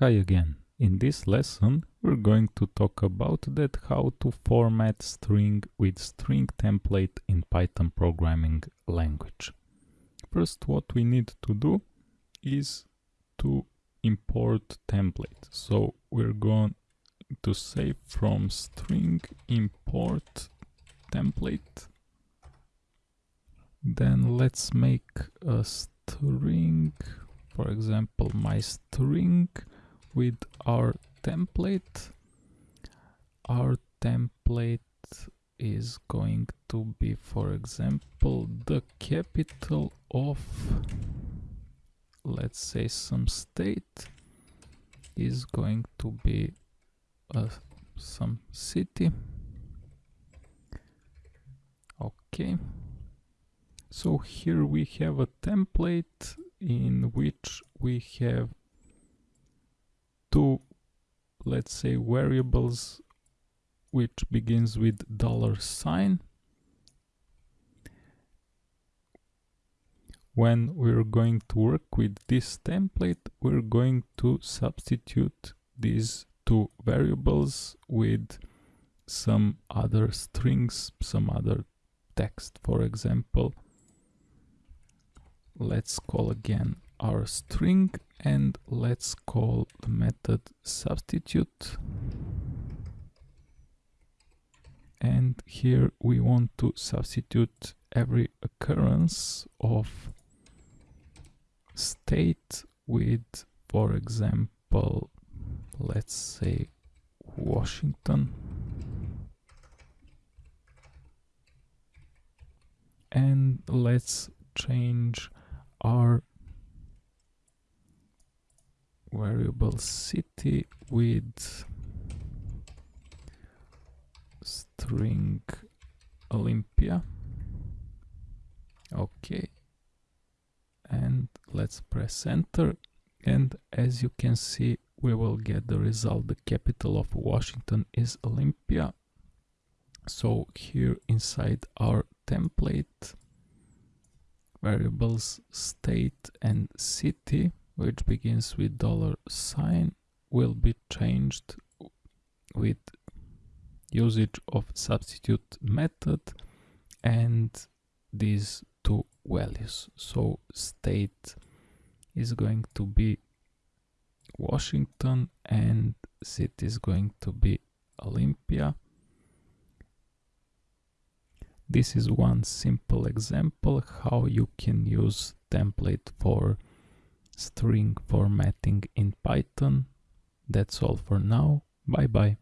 Hi again. In this lesson we're going to talk about that how to format string with string template in Python programming language. First what we need to do is to import template. So we're going to say from string import template. Then let's make a string, for example my string with our template. Our template is going to be for example the capital of let's say some state is going to be uh, some city. Okay. So here we have a template in which we have two let's say variables which begins with dollar sign. When we're going to work with this template we're going to substitute these two variables with some other strings some other text. For example let's call again our string and let's call the method substitute. And here we want to substitute every occurrence of state with for example let's say Washington. And let's change our variable city with string Olympia. Okay. And let's press enter. And as you can see we will get the result. The capital of Washington is Olympia. So here inside our template variables state and city which begins with dollar sign will be changed with usage of substitute method and these two values. So state is going to be Washington and city is going to be Olympia. This is one simple example how you can use template for string formatting in Python. That's all for now. Bye bye.